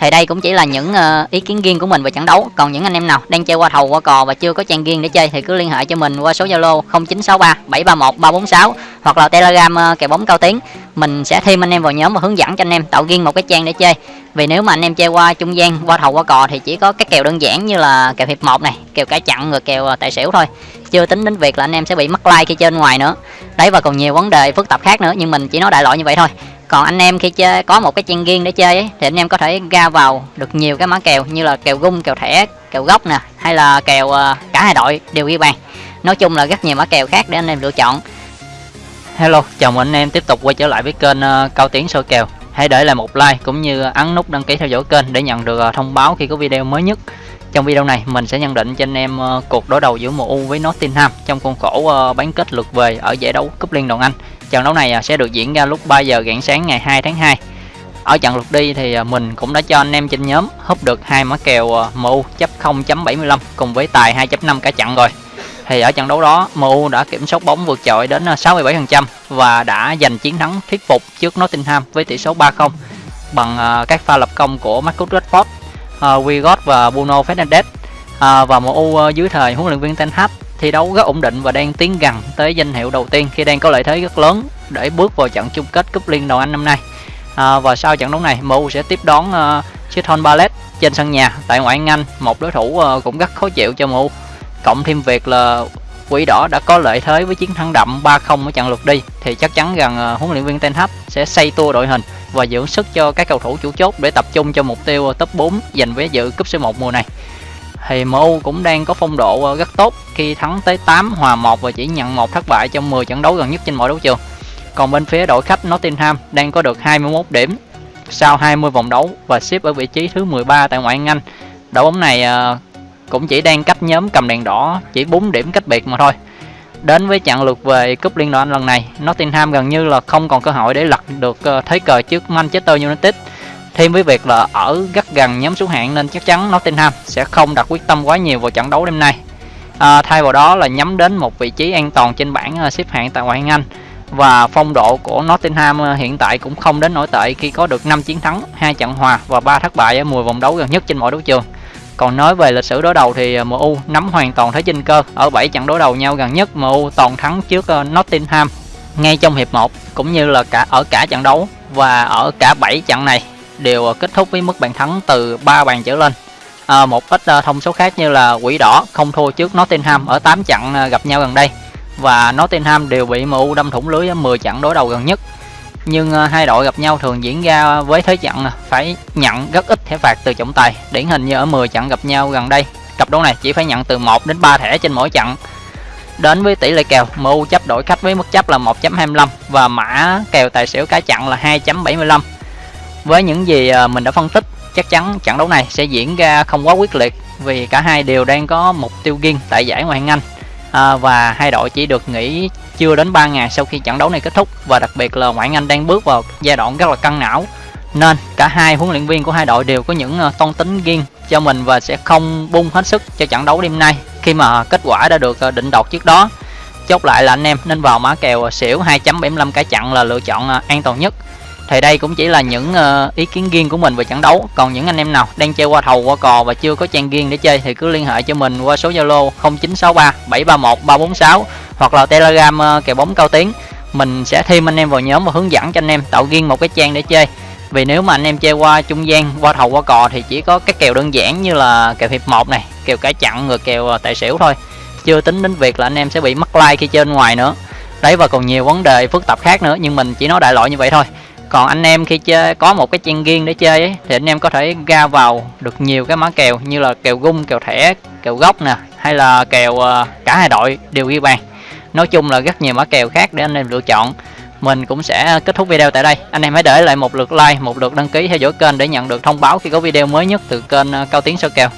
thì đây cũng chỉ là những ờ, ý kiến riêng của mình về trận đấu. Còn những anh em nào đang chơi qua thầu, qua cò và chưa có trang riêng để chơi thì cứ liên hệ cho mình qua số zalo 0963 731 346 hoặc là telegram ờ, kèo bóng cao tiếng. Mình sẽ thêm anh em vào nhóm và hướng dẫn cho anh em tạo riêng một cái trang để chơi. Vì nếu mà anh em chơi qua trung gian, qua thầu, qua cò thì chỉ có các kèo đơn giản như là kèo hiệp một này, kèo cả chặn rồi kèo ờ, tài xỉu thôi. Chưa tính đến việc là anh em sẽ bị mất like khi chơi ngoài nữa. Đấy, và còn nhiều vấn đề phức tạp khác nữa, nhưng mình chỉ nói đại loại như vậy thôi còn anh em khi chơi có một cái trang riêng để chơi ấy, thì anh em có thể ra vào được nhiều cái mã kèo như là kèo gung kèo thẻ kèo gốc nè hay là kèo ờ, cả hai đội đều ghi bàn. Nói chung là rất nhiều mã kèo khác để anh em lựa chọn. Hello chào mừng anh em tiếp tục quay trở lại với kênh ờ, cao tiến soi kèo. Hãy để lại một like cũng như ấn nút đăng ký theo dõi kênh để nhận được ờ, thông báo khi có video mới nhất. Trong video này mình sẽ nhận định cho anh em cuộc đối đầu giữa MU với Nottingham trong khuôn khổ bán kết lượt về ở giải đấu cúp Liên đoàn Anh. Trận đấu này à, sẽ được diễn ra lúc 3 giờ rạng sáng ngày 2 tháng 2. Ở trận lượt đi thì à, mình cũng đã cho anh em trên nhóm húp được hai mã kèo à, MU chấp 0.75 cùng với tài 2.5 cả trận rồi. Thì ở trận đấu đó MU đã kiểm soát bóng vượt trội đến 67% và đã giành chiến thắng thuyết phục trước Nottingham với tỷ số 3-0 bằng các pha lập công của Marcus Rashford Wigot và Bruno Fernandes và MU dưới thời huấn luyện viên Ten Hag thi đấu rất ổn định và đang tiến gần tới danh hiệu đầu tiên khi đang có lợi thế rất lớn để bước vào trận chung kết cúp liên đoàn Anh năm nay. À, và sau trận đấu này, MU sẽ tiếp đón uh, Crystal Palace trên sân nhà tại ngoại hạng Anh, một đối thủ uh, cũng rất khó chịu cho MU. Cộng thêm việc là Quỷ đỏ đã có lợi thế với chiến thắng đậm 3-0 ở trận lượt đi thì chắc chắn rằng uh, huấn luyện viên Ten Hag sẽ xây tua đội hình và dưỡng sức cho các cầu thủ chủ chốt để tập trung cho mục tiêu à, top 4 giành vé dự cúp C1 mùa này. Thì MU cũng đang có phong độ ờ, rất tốt khi thắng tới 8 hòa 1 và chỉ nhận một thất bại trong 10 trận đấu gần nhất trên mọi đấu trường. Còn bên phía đội khách Nottingham đang có được 21 điểm sau 20 vòng đấu và xếp ở vị trí thứ 13 tại ngoại hạng Anh. Đội bóng này ờ, cũng chỉ đang cách nhóm cầm đèn đỏ chỉ 4 điểm cách biệt mà thôi. Đến với trận lượt về cúp Liên đoàn lần này, Nottingham gần như là không còn cơ hội để lật được ờ, thế cờ trước Manchester United. Thêm với việc là ở rất gần nhóm xuống hạng nên chắc chắn Nottingham sẽ không đặt quyết tâm quá nhiều vào trận đấu đêm nay. À, thay vào đó là nhắm đến một vị trí an toàn trên bảng à, xếp hạng tại ngoại hạng Anh và phong độ của Nottingham à, hiện tại cũng không đến nổi tệ khi có được 5 chiến thắng, hai trận hòa và 3 thất bại ở 10 vòng đấu gần nhất trên mọi đấu trường. Còn nói về lịch sử đối đầu thì à, MU nắm hoàn toàn thế chinh cơ. Ở 7 trận đối đầu nhau gần nhất MU toàn thắng trước Nottingham ngay trong hiệp 1 cũng như là cả ở cả trận đấu và ở cả 7 trận này đều ờ, kết thúc với mức bàn thắng từ 3 bàn trở lên. À, một ít ờ, thông số khác như là quỷ đỏ không thua trước Nottingham ở 8 trận gặp nhau gần đây. Và Nottingham đều bị MU đâm thủng lưới ở 10 trận đối đầu gần nhất. Nhưng hai đội gặp nhau thường diễn ra với thế trận phải nhận rất ít thẻ phạt từ trọng tài điển hình như ở 10 trận gặp nhau gần đây. Cặp đấu này chỉ phải nhận từ 1 đến 3 thẻ trên mỗi trận. Đến với tỷ lệ kèo MU chấp đổi khách với mức chấp là 1.25 và mã kèo tài xỉu cá chặn là 2.75 với những gì à, mình đã phân tích chắc chắn trận đấu này sẽ diễn ra không quá quyết liệt vì cả hai đều đang có mục tiêu riêng tại giải ngoại hạng Anh. À, và hai đội chỉ được nghỉ chưa đến 3 ngày sau khi trận đấu này kết thúc và đặc biệt là ngoại hạng Anh đang bước vào giai đoạn rất là căng não. Nên cả hai huấn luyện viên của hai đội đều có những à, toan tính riêng cho mình và sẽ không bung hết sức cho trận đấu đêm nay khi mà kết quả đã được à, định đoạt trước đó. Chốt lại là anh em nên vào mã kèo xỉu 2.75 cả chặn là lựa chọn an toàn nhất thì đây cũng chỉ là những uh, ý kiến riêng của mình về trận đấu. Còn những anh em nào đang chơi qua thầu qua cò và chưa có trang riêng để chơi thì cứ liên hệ cho mình qua số zalo 0963 731 346 hoặc là telegram uh, kèo bóng cao tiếng mình sẽ thêm anh em vào nhóm và hướng dẫn cho anh em tạo riêng một cái trang để chơi. Vì nếu mà anh em chơi qua trung gian qua thầu qua cò thì chỉ có các kèo đơn giản như là kèo hiệp một này kèo cả chặn rồi kèo ờ, tài xỉu thôi. Chưa tính đến việc là anh em sẽ bị mất like khi chơi bên ngoài nữa. Đấy và còn nhiều vấn đề phức tạp khác nữa nhưng mình chỉ nói đại loại như vậy thôi còn anh em khi chơi có một cái trang riêng để chơi ấy, thì anh em có thể ra vào được nhiều cái mã kèo như là kèo gung kèo thẻ kèo gốc nè hay là kèo ờ, cả hai đội đều ghi bàn. Nói chung là rất nhiều mã kèo khác để anh em lựa chọn. Mình cũng sẽ kết thúc video tại đây. Anh em hãy để lại một lượt like một lượt đăng ký theo dõi kênh để nhận được thông báo khi có video mới nhất từ kênh ờ, cao tiến sơ kèo